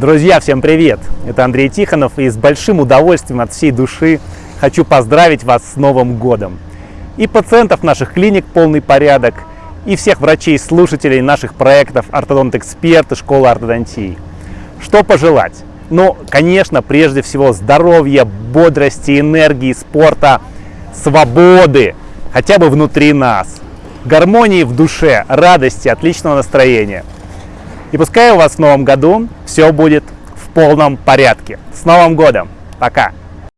Друзья, всем привет! Это Андрей Тихонов и с большим удовольствием от всей души хочу поздравить вас с Новым годом. И пациентов наших клиник полный порядок, и всех врачей-слушателей наших проектов «Ортодонт-эксперт» и «Школа ортодонтии». Что пожелать? Ну, конечно, прежде всего здоровья, бодрости, энергии, спорта, свободы, хотя бы внутри нас, гармонии в душе, радости, отличного настроения. И пускай у вас в новом году все будет в полном порядке. С Новым годом! Пока!